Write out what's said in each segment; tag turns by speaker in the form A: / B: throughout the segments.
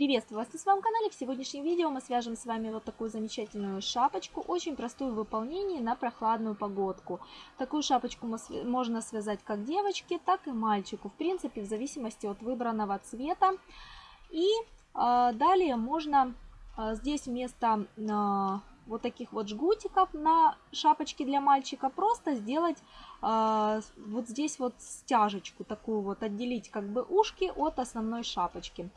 A: Приветствую вас на своем канале. В сегодняшнем видео мы свяжем с вами вот такую замечательную шапочку, очень простую в выполнении на прохладную погодку. Такую шапочку можно связать как девочке, так и мальчику, в принципе, в зависимости от выбранного цвета. И э, далее можно э, здесь вместо э, вот таких вот жгутиков на шапочке для мальчика просто сделать вот здесь вот стяжечку такую вот, отделить как бы ушки от основной шапочки.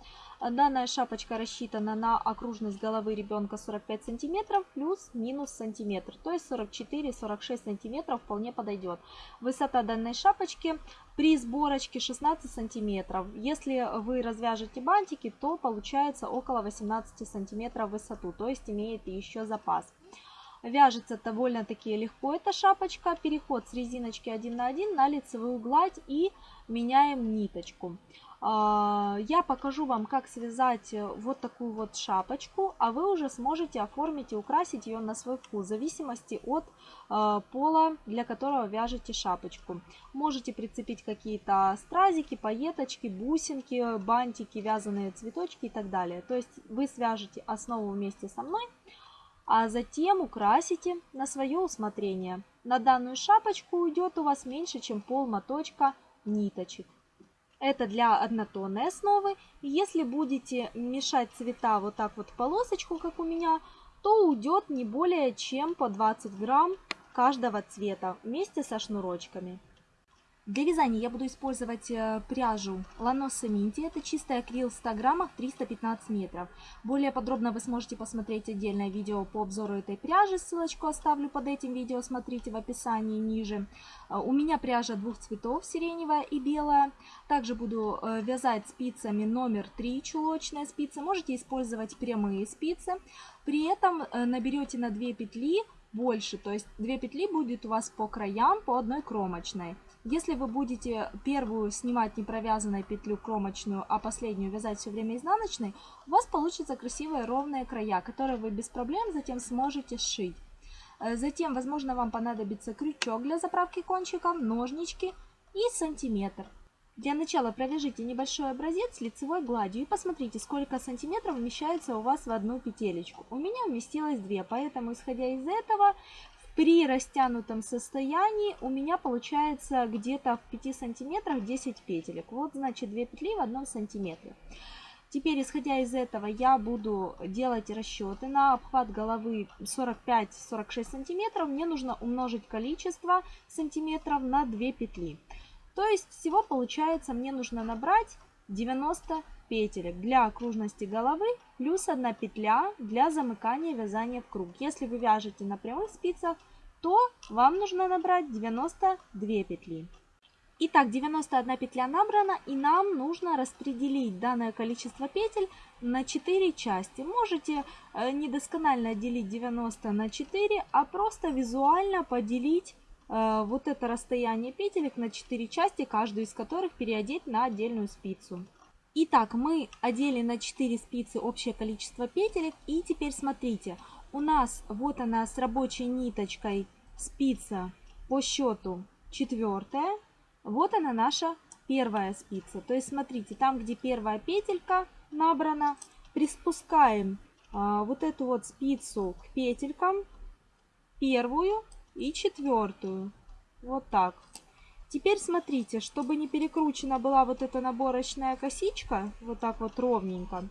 A: Данная шапочка рассчитана на окружность головы ребенка 45 сантиметров плюс-минус сантиметр, то есть 44-46 сантиметров вполне подойдет. Высота данной шапочки при сборочке 16 сантиметров. Если вы развяжете бантики, то получается около 18 сантиметров высоту, то есть имеет еще запас. Вяжется довольно-таки легко эта шапочка. Переход с резиночки 1 на 1 на лицевую гладь и меняем ниточку. А, я покажу вам, как связать э, вот такую вот шапочку, а вы уже сможете оформить и украсить ее на свой вкус, в зависимости от э, пола, для которого вяжете шапочку. Можете прицепить какие-то стразики, пайеточки, бусинки, бантики, вязаные цветочки и так далее. То есть вы свяжете основу вместе со мной, а затем украсите на свое усмотрение. На данную шапочку уйдет у вас меньше, чем пол моточка ниточек. Это для однотонной основы. Если будете мешать цвета вот так вот полосочку, как у меня, то уйдет не более чем по 20 грамм каждого цвета вместе со шнурочками. Для вязания я буду использовать э, пряжу Ланоса Минти. Это чистый акрил в 100 граммах 315 метров. Более подробно вы сможете посмотреть отдельное видео по обзору этой пряжи. Ссылочку оставлю под этим видео, смотрите в описании ниже. Э, у меня пряжа двух цветов, сиреневая и белая. Также буду э, вязать спицами номер 3, чулочная спица. Можете использовать прямые спицы. При этом наберете на 2 петли больше, то есть 2 петли будет у вас по краям по одной кромочной. Если вы будете первую снимать не провязанной петлю кромочную, а последнюю вязать все время изнаночной, у вас получатся красивые ровные края, которые вы без проблем затем сможете сшить. Э, затем, возможно, вам понадобится крючок для заправки кончиков, ножнички и сантиметр. Для начала провяжите небольшой образец лицевой гладью и посмотрите, сколько сантиметров вмещается у вас в одну петелечку. У меня вместилось 2, поэтому, исходя из этого, при растянутом состоянии у меня получается где-то в 5 сантиметрах 10 петелек. Вот значит 2 петли в одном сантиметре. Теперь, исходя из этого, я буду делать расчеты на обхват головы 45-46 сантиметров. Мне нужно умножить количество сантиметров на 2 петли. То есть всего получается мне нужно набрать 90 петелек для окружности головы плюс 1 петля для замыкания вязания в круг. Если вы вяжете на прямых спицах, то вам нужно набрать 92 петли. Итак, 91 петля набрана, и нам нужно распределить данное количество петель на 4 части. Можете э, недосконально делить 90 на 4, а просто визуально поделить э, вот это расстояние петелек на 4 части, каждую из которых переодеть на отдельную спицу. Итак, мы одели на 4 спицы общее количество петелек. И теперь смотрите, у нас вот она с рабочей ниточкой спица по счету четвертая. Вот она наша первая спица. То есть смотрите, там где первая петелька набрана, приспускаем а, вот эту вот спицу к петелькам, первую и четвертую. Вот так. Теперь смотрите, чтобы не перекручена была вот эта наборочная косичка, вот так вот ровненько,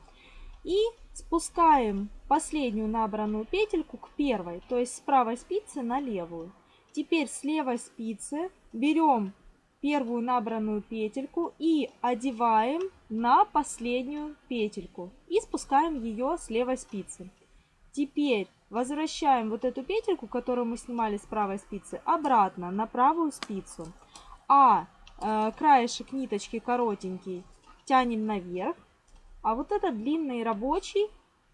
A: и спускаем последнюю набранную петельку к первой, то есть с правой спицы на левую. Теперь с левой спицы берем первую набранную петельку и одеваем на последнюю петельку и спускаем ее с левой спицы. Теперь возвращаем вот эту петельку, которую мы снимали с правой спицы, обратно на правую спицу а э, краешек ниточки коротенький тянем наверх, а вот этот длинный рабочий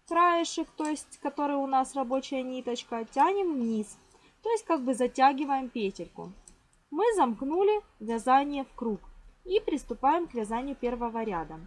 A: краешек, то есть который у нас рабочая ниточка, тянем вниз. То есть как бы затягиваем петельку. Мы замкнули вязание в круг и приступаем к вязанию первого ряда.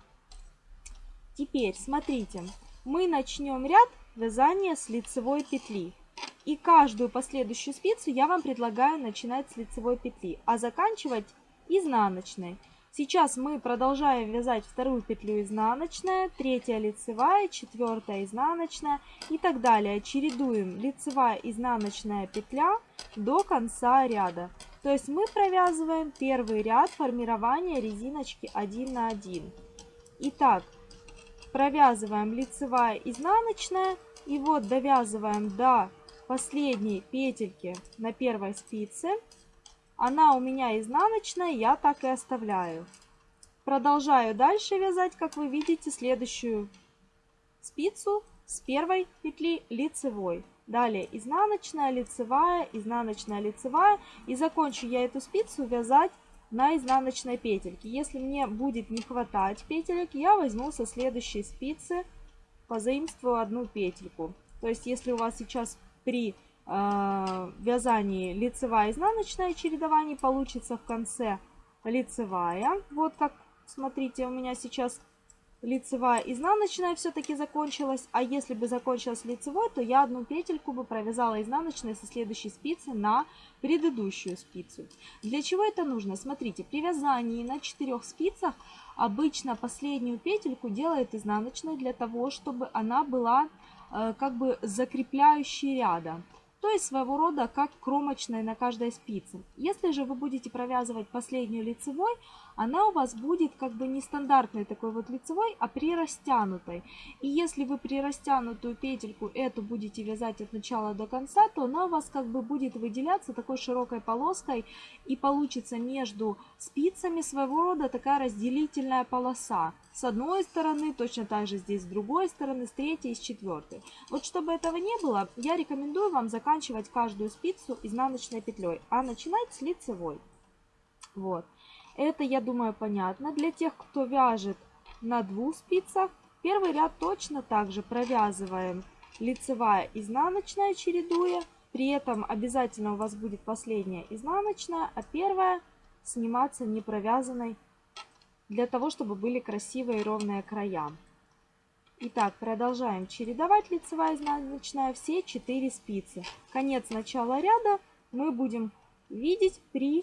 A: Теперь смотрите, мы начнем ряд вязания с лицевой петли. И каждую последующую спицу я вам предлагаю начинать с лицевой петли, а заканчивать изнаночной. Сейчас мы продолжаем вязать вторую петлю изнаночная, третья лицевая, четвертая изнаночная и так далее. Чередуем лицевая изнаночная петля до конца ряда. То есть мы провязываем первый ряд формирования резиночки 1 на 1. Итак, провязываем лицевая изнаночная и вот довязываем до последней петельки на первой спице она у меня изнаночная, я так и оставляю. Продолжаю дальше вязать, как вы видите, следующую спицу с первой петли лицевой. Далее изнаночная, лицевая, изнаночная, лицевая. И закончу я эту спицу вязать на изнаночной петельке. Если мне будет не хватать петелек, я возьму со следующей спицы, позаимствую одну петельку. То есть, если у вас сейчас при э, вязании лицевая изнаночная чередование получится в конце лицевая. Вот как, смотрите, у меня сейчас лицевая изнаночная все-таки закончилась. А если бы закончилась лицевой, то я одну петельку бы провязала изнаночной со следующей спицы на предыдущую спицу. Для чего это нужно? Смотрите, при вязании на четырех спицах обычно последнюю петельку делает изнаночной для того, чтобы она была как бы закрепляющей ряда то есть своего рода как кромочная на каждой спице. Если же вы будете провязывать последнюю лицевой, она у вас будет как бы не стандартной такой вот лицевой, а прирастянутой. И если вы прирастянутую петельку эту будете вязать от начала до конца, то она у вас как бы будет выделяться такой широкой полоской и получится между спицами своего рода такая разделительная полоса. С одной стороны, точно так же здесь с другой стороны, с третьей и с четвертой. Вот чтобы этого не было, я рекомендую вам заканчивать каждую спицу изнаночной петлей, а начинать с лицевой. Вот. Это, я думаю, понятно. Для тех, кто вяжет на двух спицах, первый ряд точно так же провязываем лицевая, изнаночная, чередуя. При этом обязательно у вас будет последняя изнаночная, а первая сниматься не провязанной, для того, чтобы были красивые ровные края. Итак, продолжаем чередовать лицевая, изнаночная, все 4 спицы. Конец начала ряда мы будем видеть при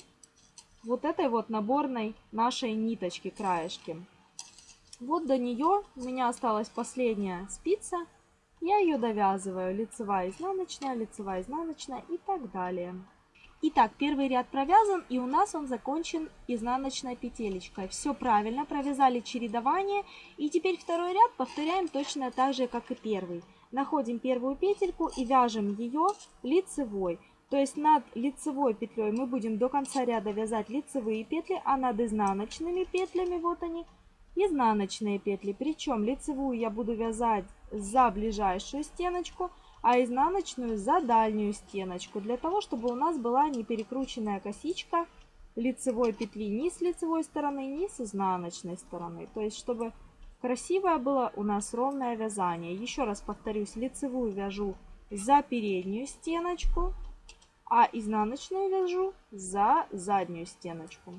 A: вот этой вот наборной нашей ниточки, краешки. Вот до нее у меня осталась последняя спица. Я ее довязываю. Лицевая, изнаночная, лицевая, изнаночная и так далее. Итак, первый ряд провязан и у нас он закончен изнаночной петелечкой. Все правильно, провязали чередование. И теперь второй ряд повторяем точно так же, как и первый. Находим первую петельку и вяжем ее лицевой. То есть над лицевой петлей мы будем до конца ряда вязать лицевые петли, а над изнаночными петлями, вот они, изнаночные петли. Причем лицевую я буду вязать за ближайшую стеночку, а изнаночную за дальнюю стеночку, для того, чтобы у нас была не перекрученная косичка лицевой петли ни с лицевой стороны, ни с изнаночной стороны. То есть, чтобы красивое было у нас ровное вязание. Еще раз повторюсь, лицевую вяжу за переднюю стеночку, а изнаночную вяжу за заднюю стеночку.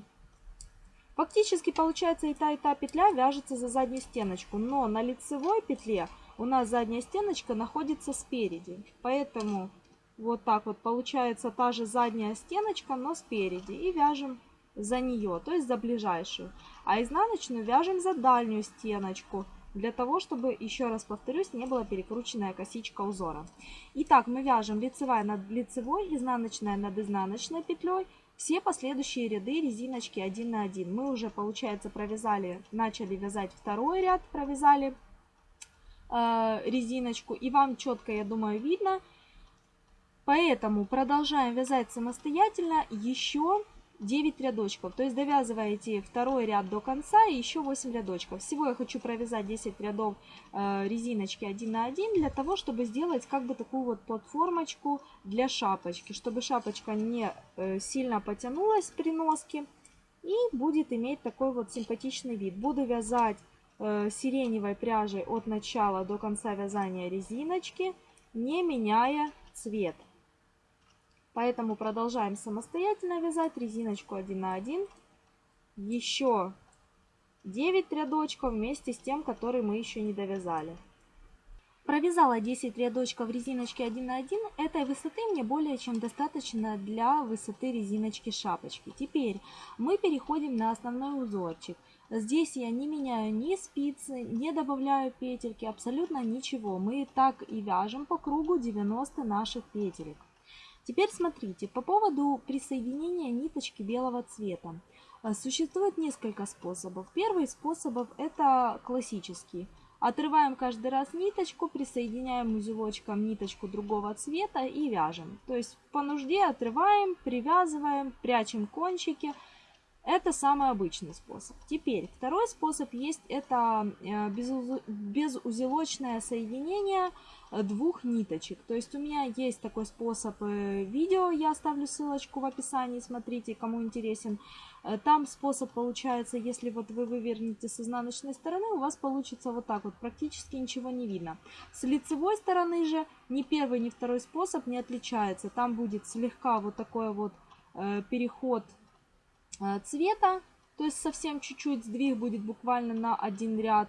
A: Фактически получается и та, и та петля вяжется за заднюю стеночку, но на лицевой петле у нас задняя стеночка находится спереди. Поэтому вот так вот получается та же задняя стеночка, но спереди. И вяжем за нее, то есть за ближайшую. А изнаночную вяжем за дальнюю стеночку для того, чтобы, еще раз повторюсь, не была перекрученная косичка узора. Итак, мы вяжем лицевая над лицевой, изнаночная над изнаночной петлей, все последующие ряды резиночки 1 на 1. Мы уже, получается, провязали, начали вязать второй ряд, провязали э, резиночку, и вам четко, я думаю, видно. Поэтому продолжаем вязать самостоятельно еще 9 рядочков. То есть довязываете второй ряд до конца и еще 8 рядочков. Всего я хочу провязать 10 рядов э, резиночки 1 на 1 для того, чтобы сделать как бы такую вот платформочку для шапочки. Чтобы шапочка не э, сильно потянулась при носке и будет иметь такой вот симпатичный вид. Буду вязать э, сиреневой пряжей от начала до конца вязания резиночки, не меняя цвет. Поэтому продолжаем самостоятельно вязать резиночку 1 на 1. Еще 9 рядочков вместе с тем, который мы еще не довязали. Провязала 10 рядочков резиночки 1 на 1. Этой высоты мне более чем достаточно для высоты резиночки шапочки. Теперь мы переходим на основной узорчик. Здесь я не меняю ни спицы, не добавляю петельки, абсолютно ничего. Мы так и вяжем по кругу 90 наших петелек. Теперь смотрите, по поводу присоединения ниточки белого цвета. Существует несколько способов. Первый способ это классический. Отрываем каждый раз ниточку, присоединяем узелочком ниточку другого цвета и вяжем. То есть по нужде отрываем, привязываем, прячем кончики. Это самый обычный способ. Теперь второй способ есть, это э, безузелочное соединение э, двух ниточек. То есть у меня есть такой способ э, видео, я оставлю ссылочку в описании, смотрите, кому интересен. Там способ получается, если вот вы вывернете с изнаночной стороны, у вас получится вот так вот, практически ничего не видно. С лицевой стороны же ни первый, ни второй способ не отличается. Там будет слегка вот такой вот переход цвета, то есть совсем чуть-чуть сдвиг будет буквально на один ряд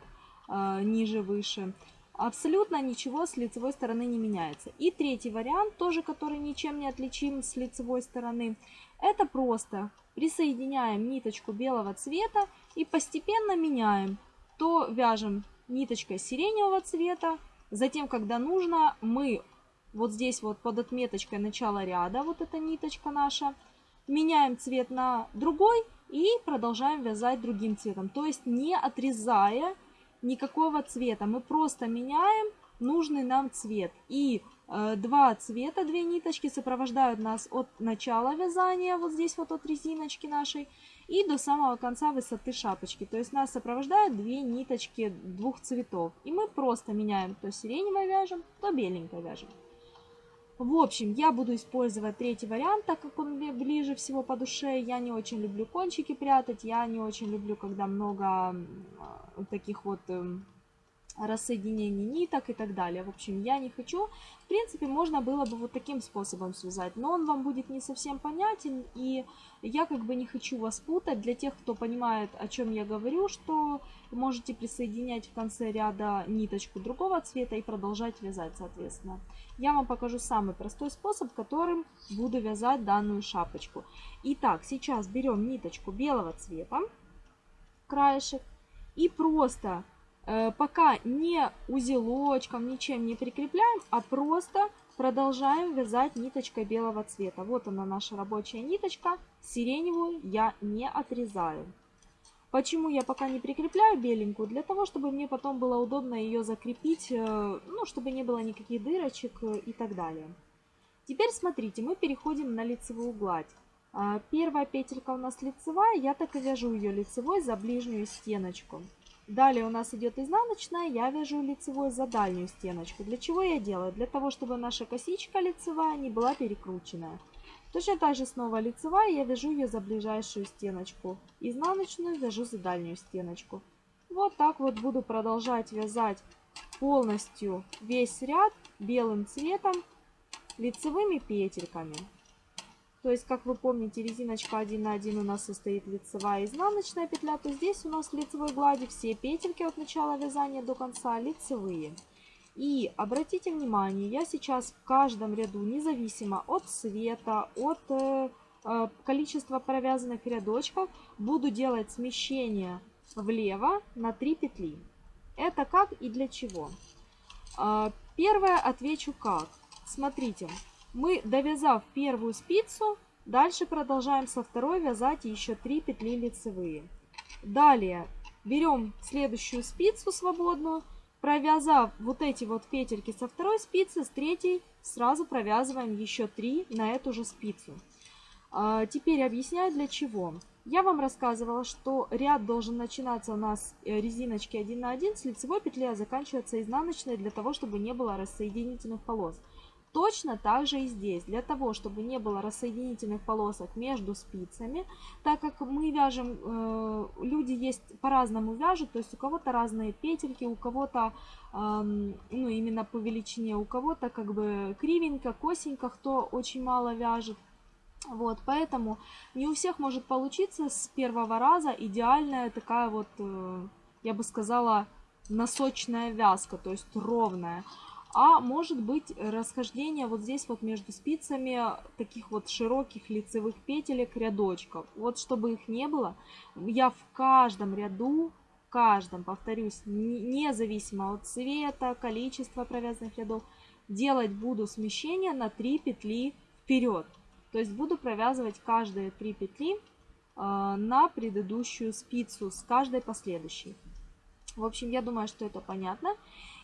A: э, ниже, выше. Абсолютно ничего с лицевой стороны не меняется. И третий вариант, тоже который ничем не отличим с лицевой стороны, это просто присоединяем ниточку белого цвета и постепенно меняем. То вяжем ниточкой сиреневого цвета, затем, когда нужно, мы вот здесь вот под отметочкой начала ряда, вот эта ниточка наша, меняем цвет на другой и продолжаем вязать другим цветом. То есть не отрезая никакого цвета, мы просто меняем нужный нам цвет. И э, два цвета, две ниточки сопровождают нас от начала вязания, вот здесь вот от резиночки нашей, и до самого конца высоты шапочки. То есть нас сопровождают две ниточки двух цветов. И мы просто меняем, то сиреневой вяжем, то беленькой вяжем. В общем, я буду использовать третий вариант, так как он мне ближе всего по душе. Я не очень люблю кончики прятать, я не очень люблю, когда много таких вот эм, рассоединений ниток и так далее. В общем, я не хочу. В принципе, можно было бы вот таким способом связать, но он вам будет не совсем понятен, и я как бы не хочу вас путать. Для тех, кто понимает, о чем я говорю, что можете присоединять в конце ряда ниточку другого цвета и продолжать вязать, соответственно. Я вам покажу самый простой способ, которым буду вязать данную шапочку. Итак, сейчас берем ниточку белого цвета, краешек, и просто Э, пока не узелочком, ничем не прикрепляем, а просто продолжаем вязать ниточкой белого цвета. Вот она наша рабочая ниточка, сиреневую я не отрезаю. Почему я пока не прикрепляю беленькую? Для того, чтобы мне потом было удобно ее закрепить, э, ну, чтобы не было никаких дырочек э, и так далее. Теперь смотрите, мы переходим на лицевую гладь. Первая петелька у нас лицевая, я так и вяжу ее лицевой за ближнюю стеночку. Далее у нас идет изнаночная, я вяжу лицевой за дальнюю стеночку. Для чего я делаю? Для того, чтобы наша косичка лицевая не была перекрученная. Точно так же снова лицевая, я вяжу ее за ближайшую стеночку. Изнаночную вяжу за дальнюю стеночку. Вот так вот буду продолжать вязать полностью весь ряд белым цветом лицевыми петельками. То есть, как вы помните, резиночка 1 на 1 у нас состоит лицевая и изнаночная петля, то здесь у нас в лицевой глади все петельки от начала вязания до конца лицевые. И обратите внимание, я сейчас в каждом ряду, независимо от цвета, от э, э количества провязанных рядочков, буду делать смещение влево на 3 петли. Это как и для чего? Э, первое отвечу как. Смотрите, мы, довязав первую спицу, дальше продолжаем со второй вязать еще 3 петли лицевые. Далее берем следующую спицу свободную, провязав вот эти вот петельки со второй спицы, с третьей сразу провязываем еще 3 на эту же спицу. А, теперь объясняю для чего. Я вам рассказывала, что ряд должен начинаться у нас э, резиночки 1 на 1 с лицевой петли, а заканчиваться изнаночной для того, чтобы не было рассоединительных полос. Точно так же и здесь, для того, чтобы не было рассоединительных полосок между спицами, так как мы вяжем, э, люди есть по-разному вяжут, то есть у кого-то разные петельки, у кого-то, э, ну именно по величине, у кого-то как бы кривенько, косенько, кто очень мало вяжет. Вот, поэтому не у всех может получиться с первого раза идеальная такая вот, э, я бы сказала, носочная вязка, то есть ровная. А может быть расхождение вот здесь вот между спицами таких вот широких лицевых петелек рядочков. Вот чтобы их не было, я в каждом ряду, в каждом, повторюсь, независимо от цвета, количества провязанных рядов, делать буду смещение на 3 петли вперед. То есть буду провязывать каждые 3 петли а, на предыдущую спицу с каждой последующей. В общем, я думаю, что это понятно.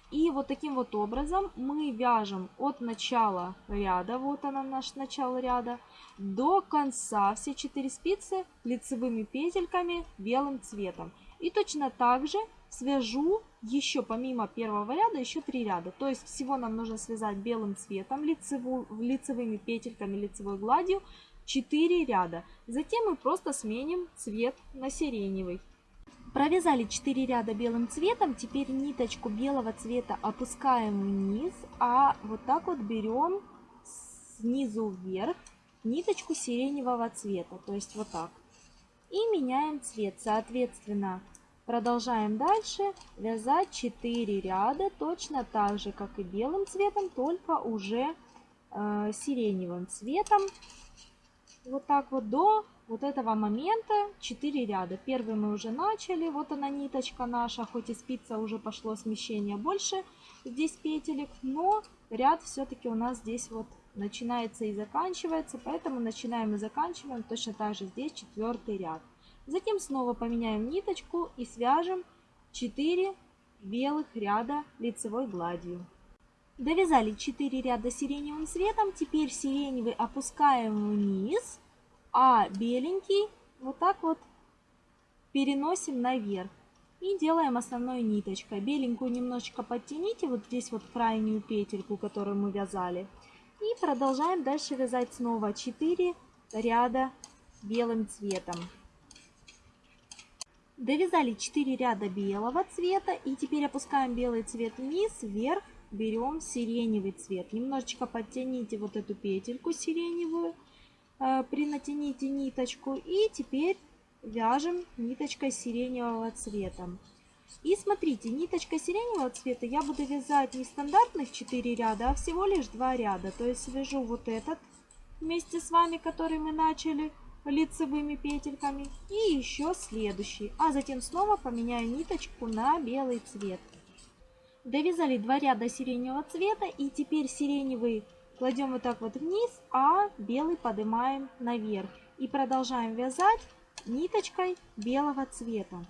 A: И вот таким вот образом мы вяжем от начала ряда, вот она наш начало ряда, до конца все 4 спицы лицевыми петельками белым цветом. И точно так же свяжу еще помимо первого ряда еще 3 ряда. То есть всего нам нужно связать белым цветом лицеву, лицевыми петельками лицевой гладью 4 ряда. Затем мы просто сменим цвет на сиреневый. Провязали 4 ряда белым цветом, теперь ниточку белого цвета опускаем вниз, а вот так вот берем снизу вверх ниточку сиреневого цвета, то есть вот так. И меняем цвет, соответственно, продолжаем дальше вязать 4 ряда, точно так же, как и белым цветом, только уже э, сиреневым цветом. Вот так вот до вот этого момента 4 ряда. Первый мы уже начали, вот она ниточка наша, хоть и спица уже пошло смещение больше здесь петелек, но ряд все-таки у нас здесь вот начинается и заканчивается, поэтому начинаем и заканчиваем точно так же здесь четвертый ряд. Затем снова поменяем ниточку и свяжем 4 белых ряда лицевой гладью. Довязали 4 ряда сиреневым цветом, теперь сиреневый опускаем вниз а беленький вот так вот переносим наверх. И делаем основной ниточкой. Беленькую немножечко подтяните, вот здесь вот крайнюю петельку, которую мы вязали. И продолжаем дальше вязать снова 4 ряда белым цветом. Довязали 4 ряда белого цвета и теперь опускаем белый цвет вниз, вверх, берем сиреневый цвет. Немножечко подтяните вот эту петельку сиреневую Э, принатяните ниточку и теперь вяжем ниточкой сиреневого цвета. И смотрите, ниточкой сиреневого цвета я буду вязать не стандартных 4 ряда, а всего лишь 2 ряда. То есть свяжу вот этот вместе с вами, который мы начали лицевыми петельками, и еще следующий. А затем снова поменяю ниточку на белый цвет. Довязали 2 ряда сиреневого цвета и теперь сиреневый Кладем вот так вот вниз, а белый поднимаем наверх. И продолжаем вязать ниточкой белого цвета.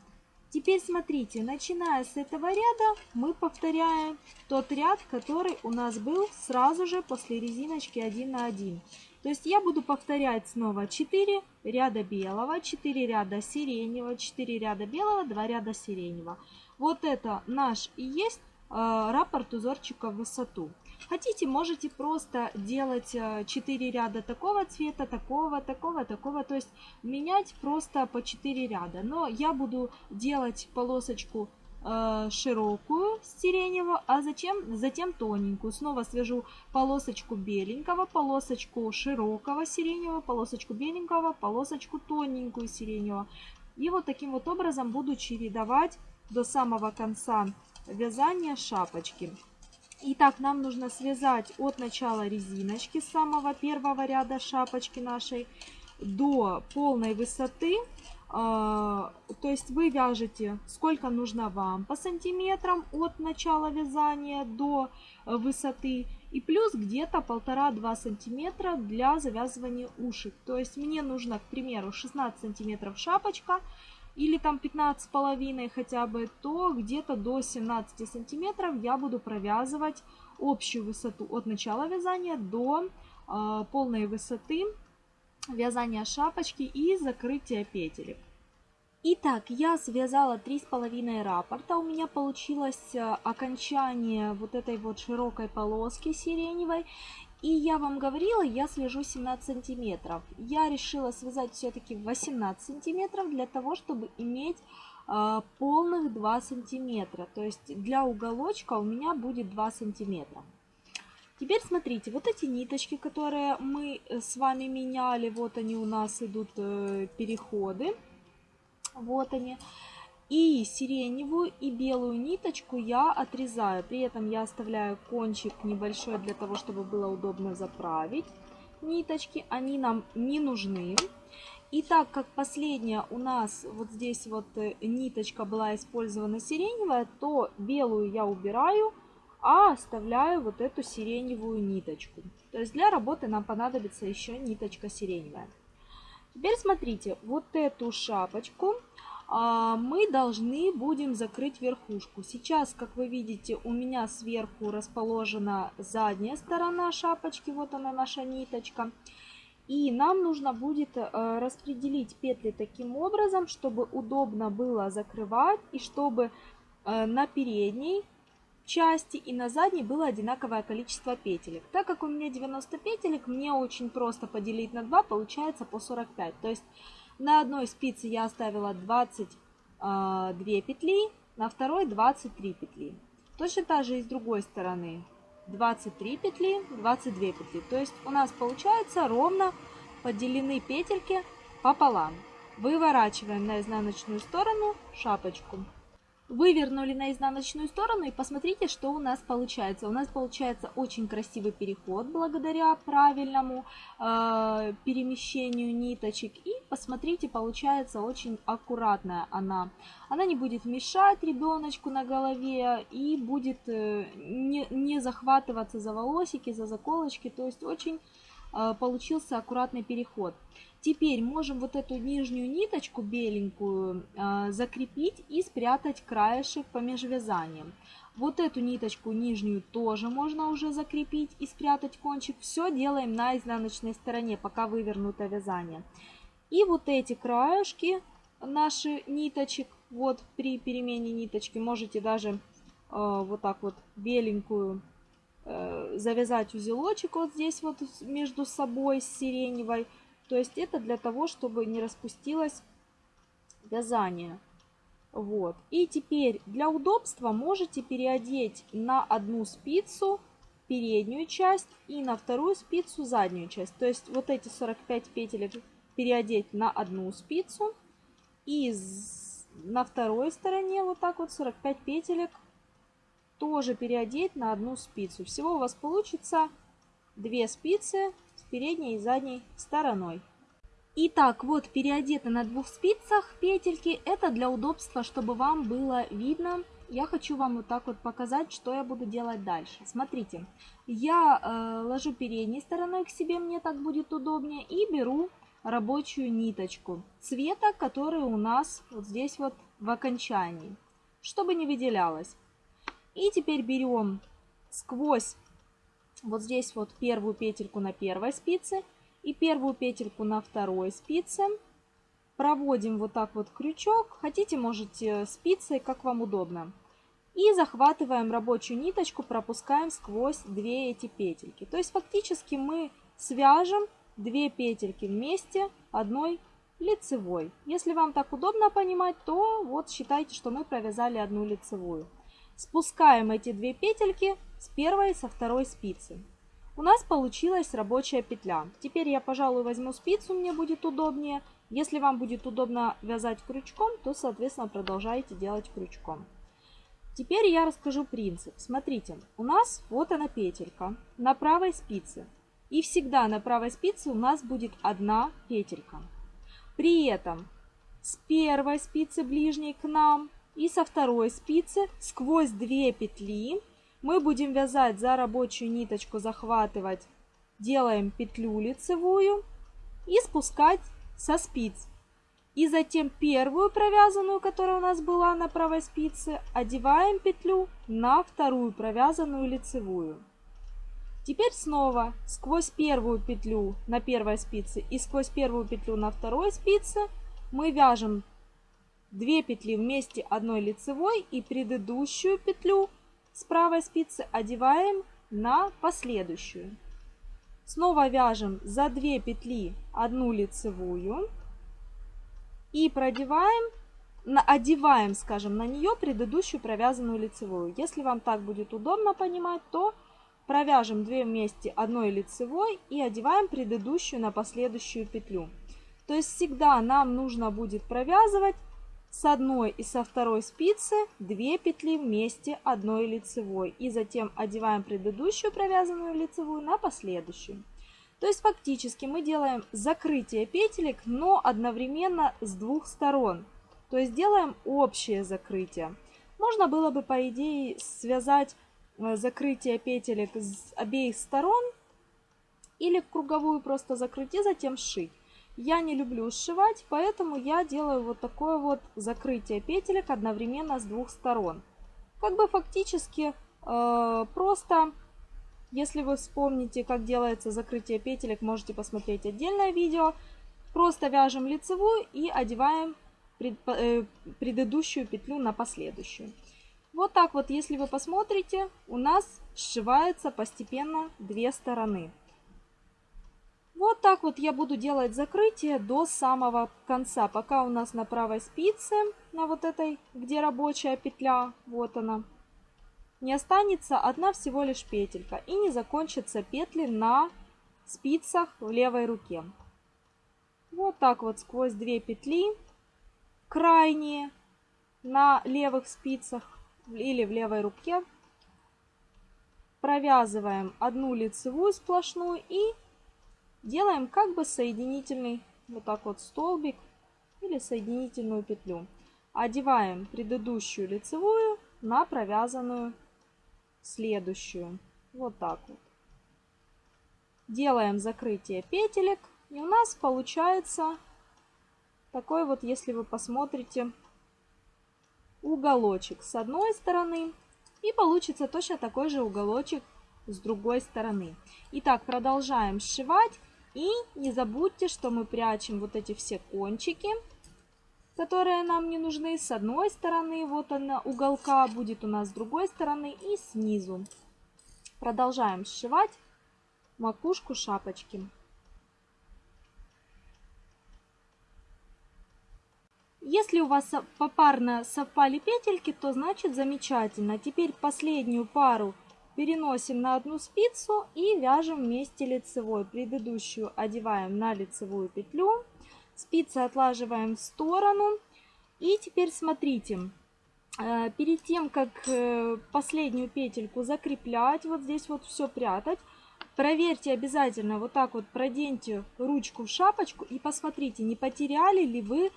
A: Теперь смотрите, начиная с этого ряда, мы повторяем тот ряд, который у нас был сразу же после резиночки 1 на 1. То есть я буду повторять снова 4 ряда белого, 4 ряда сиреневого, 4 ряда белого, 2 ряда сиреневого. Вот это наш и есть раппорт узорчика в высоту. Хотите, можете просто делать 4 э, ряда такого цвета, такого, такого, такого. То есть менять просто по 4 ряда. Но я буду делать полосочку э, широкую сиреневого, а затем, затем тоненькую. Снова свяжу полосочку беленького, полосочку широкого сиреневого, полосочку беленького, полосочку тоненькую сиреневого. И вот таким вот образом буду чередовать до самого конца вязания шапочки. Итак, нам нужно связать от начала резиночки самого первого ряда шапочки нашей до полной высоты. А, то есть вы вяжете сколько нужно вам по сантиметрам от начала вязания до высоты. И плюс где-то полтора-два сантиметра для завязывания ушек. То есть мне нужно, к примеру, 16 сантиметров шапочка или там 15 половиной хотя бы, то где-то до 17 сантиметров я буду провязывать общую высоту от начала вязания до э, полной высоты вязания шапочки и закрытия петелек. Итак, я связала три с половиной раппорта. У меня получилось э, окончание вот этой вот широкой полоски сиреневой. И я вам говорила, я свяжу 17 сантиметров. Я решила связать все-таки 18 сантиметров для того, чтобы иметь э, полных 2 сантиметра. То есть для уголочка у меня будет 2 сантиметра. Теперь смотрите, вот эти ниточки, которые мы с вами меняли, вот они у нас идут э, переходы. Вот они. И сиреневую и белую ниточку я отрезаю. При этом я оставляю кончик небольшой для того, чтобы было удобно заправить ниточки. Они нам не нужны. И так как последняя у нас вот здесь вот э, ниточка была использована сиреневая, то белую я убираю, а оставляю вот эту сиреневую ниточку. То есть для работы нам понадобится еще ниточка сиреневая. Теперь смотрите, вот эту шапочку мы должны будем закрыть верхушку. Сейчас, как вы видите, у меня сверху расположена задняя сторона шапочки, вот она наша ниточка. И нам нужно будет э, распределить петли таким образом, чтобы удобно было закрывать и чтобы э, на передней части и на задней было одинаковое количество петелек. Так как у меня 90 петелек, мне очень просто поделить на 2, получается по 45. То есть на одной спице я оставила 22 а, петли, на второй 23 петли. Точно так же и с другой стороны. 23 петли, 22 петли. То есть у нас получается ровно поделены петельки пополам. Выворачиваем на изнаночную сторону шапочку. Вывернули на изнаночную сторону и посмотрите, что у нас получается. У нас получается очень красивый переход благодаря правильному э, перемещению ниточек. И посмотрите, получается очень аккуратная она. Она не будет мешать ребеночку на голове и будет э, не, не захватываться за волосики, за заколочки. То есть очень э, получился аккуратный переход. Теперь можем вот эту нижнюю ниточку беленькую э, закрепить и спрятать краешек по межвязаниям. Вот эту ниточку нижнюю тоже можно уже закрепить и спрятать кончик. Все делаем на изнаночной стороне, пока вывернуто вязание. И вот эти краешки наши ниточек, вот при перемене ниточки можете даже э, вот так вот беленькую э, завязать узелочек вот здесь вот между собой с сиреневой то есть это для того, чтобы не распустилось вязание. Вот. И теперь для удобства можете переодеть на одну спицу переднюю часть и на вторую спицу заднюю часть. То есть вот эти 45 петелек переодеть на одну спицу и на второй стороне вот так вот 45 петелек тоже переодеть на одну спицу. Всего у вас получится 2 спицы передней и задней стороной. Итак, вот переодета на двух спицах петельки. Это для удобства, чтобы вам было видно. Я хочу вам вот так вот показать, что я буду делать дальше. Смотрите, я э, ложу передней стороной к себе, мне так будет удобнее. И беру рабочую ниточку цвета, который у нас вот здесь вот в окончании, чтобы не выделялось. И теперь берем сквозь вот здесь вот первую петельку на первой спице и первую петельку на второй спице. Проводим вот так вот крючок. Хотите, можете спицей, как вам удобно. И захватываем рабочую ниточку, пропускаем сквозь две эти петельки. То есть фактически мы свяжем две петельки вместе одной лицевой. Если вам так удобно понимать, то вот считайте, что мы провязали одну лицевую. Спускаем эти две петельки с первой и со второй спицы. У нас получилась рабочая петля. Теперь я, пожалуй, возьму спицу, мне будет удобнее. Если вам будет удобно вязать крючком, то, соответственно, продолжайте делать крючком. Теперь я расскажу принцип. Смотрите, у нас вот она петелька на правой спице. И всегда на правой спице у нас будет одна петелька. При этом с первой спицы ближней к нам и со второй спицы сквозь две петли мы будем вязать за рабочую ниточку, захватывать, делаем петлю лицевую и спускать со спиц. И затем первую провязанную, которая у нас была на правой спице, одеваем петлю на вторую провязанную лицевую. Теперь снова сквозь первую петлю на первой спице и сквозь первую петлю на второй спице мы вяжем 2 петли вместе одной лицевой и предыдущую петлю с правой спицы одеваем на последующую. Снова вяжем за 2 петли одну лицевую и продеваем, одеваем, скажем, на нее предыдущую провязанную лицевую. Если вам так будет удобно понимать, то провяжем 2 вместе одной лицевой и одеваем предыдущую на последующую петлю. То есть всегда нам нужно будет провязывать с одной и со второй спицы 2 петли вместе одной лицевой. И затем одеваем предыдущую провязанную лицевую на последующую. То есть фактически мы делаем закрытие петелек, но одновременно с двух сторон. То есть делаем общее закрытие. Можно было бы, по идее, связать э, закрытие петелек с обеих сторон или круговую просто закрыть и затем сшить. Я не люблю сшивать, поэтому я делаю вот такое вот закрытие петелек одновременно с двух сторон. Как бы фактически э, просто, если вы вспомните, как делается закрытие петелек, можете посмотреть отдельное видео. Просто вяжем лицевую и одеваем пред, э, предыдущую петлю на последующую. Вот так вот, если вы посмотрите, у нас сшивается постепенно две стороны. Вот так вот я буду делать закрытие до самого конца, пока у нас на правой спице, на вот этой, где рабочая петля, вот она, не останется одна всего лишь петелька и не закончатся петли на спицах в левой руке. Вот так вот сквозь две петли, крайние на левых спицах или в левой руке, провязываем одну лицевую сплошную и делаем как бы соединительный вот так вот столбик или соединительную петлю. Одеваем предыдущую лицевую на провязанную следующую. Вот так вот. Делаем закрытие петелек. И у нас получается такой вот, если вы посмотрите, уголочек с одной стороны. И получится точно такой же уголочек с другой стороны. Итак, продолжаем сшивать. И не забудьте, что мы прячем вот эти все кончики, которые нам не нужны. С одной стороны, вот она, уголка будет у нас с другой стороны и снизу. Продолжаем сшивать макушку шапочки. Если у вас попарно совпали петельки, то значит замечательно. Теперь последнюю пару переносим на одну спицу и вяжем вместе лицевой. Предыдущую одеваем на лицевую петлю, спицы отлаживаем в сторону. И теперь смотрите, э, перед тем, как э, последнюю петельку закреплять, вот здесь вот все прятать, проверьте обязательно, вот так вот проденьте ручку в шапочку и посмотрите, не потеряли ли вы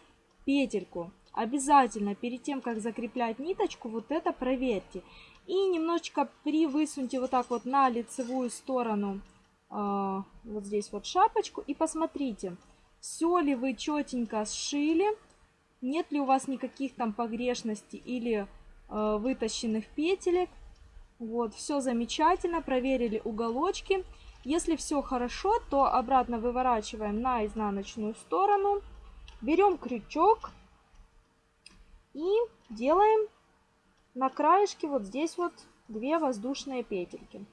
A: петельку. Обязательно перед тем, как закреплять ниточку, вот это проверьте. И немножечко привысуньте вот так вот на лицевую сторону э, вот здесь вот шапочку. И посмотрите, все ли вы четенько сшили, нет ли у вас никаких там погрешностей или э, вытащенных петелек. Вот, все замечательно, проверили уголочки. Если все хорошо, то обратно выворачиваем на изнаночную сторону. Берем крючок и делаем на краешке вот здесь вот две воздушные петельки.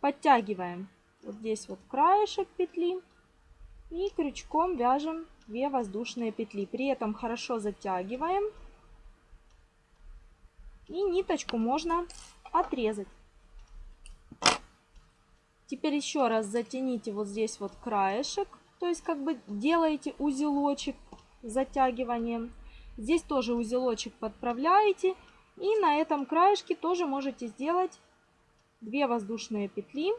A: Подтягиваем вот здесь вот краешек петли и крючком вяжем 2 воздушные петли. При этом хорошо затягиваем. И ниточку можно отрезать. Теперь еще раз затяните вот здесь вот краешек. То есть как бы делаете узелочек затягиванием. Здесь тоже узелочек подправляете и на этом краешке тоже можете сделать 2 воздушные петли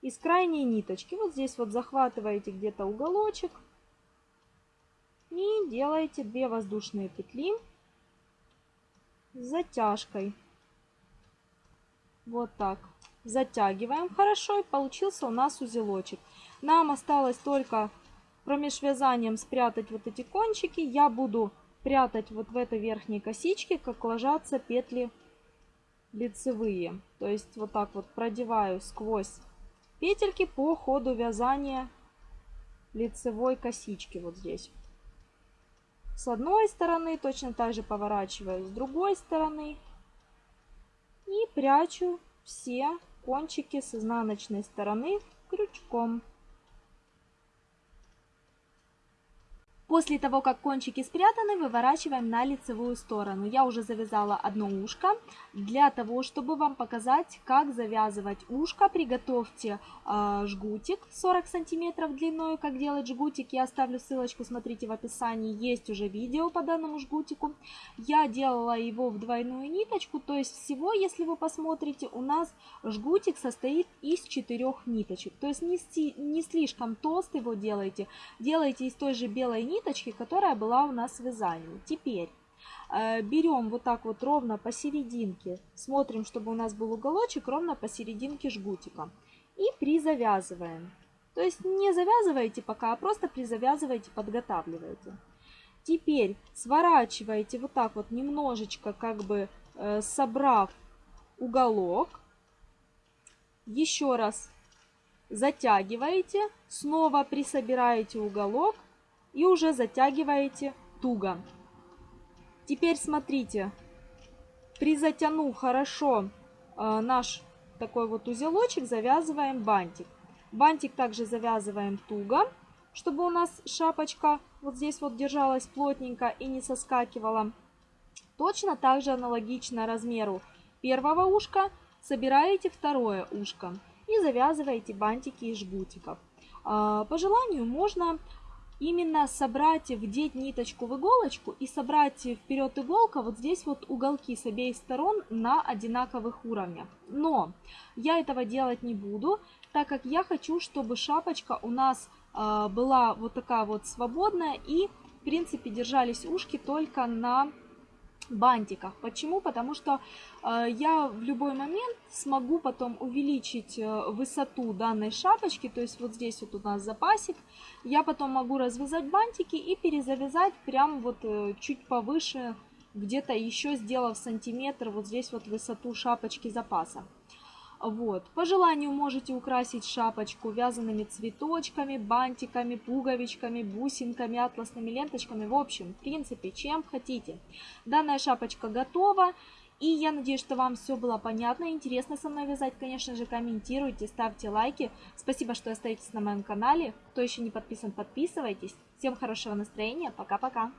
A: из крайней ниточки. Вот здесь вот захватываете где-то уголочек и делаете 2 воздушные петли с затяжкой. Вот так. Затягиваем хорошо и получился у нас узелочек. Нам осталось только промеж вязанием спрятать вот эти кончики. Я буду прятать вот в этой верхней косичке, как ложатся петли лицевые. То есть вот так вот продеваю сквозь петельки по ходу вязания лицевой косички вот здесь. С одной стороны точно так же поворачиваю с другой стороны и прячу все кончики с изнаночной стороны крючком. После того, как кончики спрятаны, выворачиваем на лицевую сторону. Я уже завязала одно ушко. Для того, чтобы вам показать, как завязывать ушко, приготовьте э, жгутик 40 сантиметров длиной, как делать жгутик. Я оставлю ссылочку, смотрите в описании, есть уже видео по данному жгутику. Я делала его в двойную ниточку, то есть всего, если вы посмотрите, у нас жгутик состоит из четырех ниточек. То есть не, не слишком толстый его делайте, делайте из той же белой ниточки, которая была у нас в вязании. Теперь э, берем вот так вот ровно посерединке, смотрим, чтобы у нас был уголочек ровно посерединке жгутика. И призавязываем. То есть не завязываете пока, а просто призавязываете, подготавливаете. Теперь сворачиваете вот так вот немножечко, как бы э, собрав уголок. Еще раз затягиваете, снова присобираете уголок и уже затягиваете туго. Теперь смотрите, призатянув хорошо э, наш такой вот узелочек, завязываем бантик. Бантик также завязываем туго, чтобы у нас шапочка вот здесь вот держалась плотненько и не соскакивала. Точно так же аналогично размеру первого ушка собираете второе ушко и завязываете бантики из жгутиков. А, по желанию можно именно собрать, вдеть ниточку в иголочку и собрать вперед иголка вот здесь вот уголки с обеих сторон на одинаковых уровнях. Но я этого делать не буду, так как я хочу, чтобы шапочка у нас а, была вот такая вот свободная и в принципе держались ушки только на бантиках. Почему? Потому что э, я в любой момент смогу потом увеличить э, высоту данной шапочки, то есть вот здесь вот у нас запасик, я потом могу развязать бантики и перезавязать прям вот э, чуть повыше, где-то еще сделав сантиметр вот здесь вот высоту шапочки запаса. Вот. По желанию можете украсить шапочку вязаными цветочками, бантиками, пуговичками, бусинками, атласными ленточками. В общем, в принципе, чем хотите. Данная шапочка готова. И я надеюсь, что вам все было понятно, интересно со мной вязать. Конечно же, комментируйте, ставьте лайки. Спасибо, что остаетесь на моем канале. Кто еще не подписан, подписывайтесь. Всем хорошего настроения. Пока-пока.